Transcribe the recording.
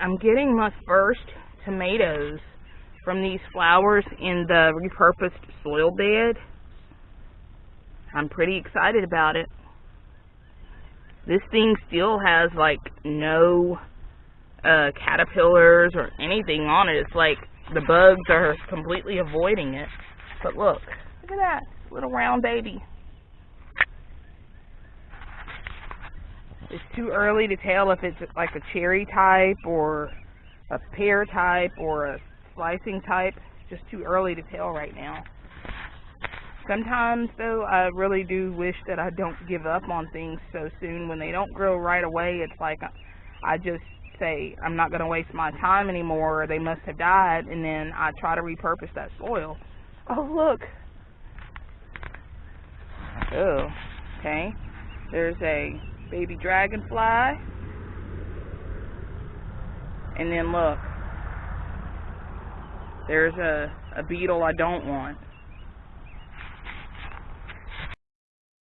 I'm getting my first tomatoes from these flowers in the repurposed soil bed. I'm pretty excited about it. This thing still has like no uh, caterpillars or anything on it. It's like the bugs are completely avoiding it. But look, look at that little round baby. It's too early to tell if it's like a cherry type or a pear type or a slicing type. Just too early to tell right now. Sometimes, though, I really do wish that I don't give up on things so soon. When they don't grow right away, it's like uh, I just say, I'm not going to waste my time anymore, or they must have died, and then I try to repurpose that soil. Oh, look. Oh, okay. There's a baby dragonfly. And then look. There's a, a beetle I don't want.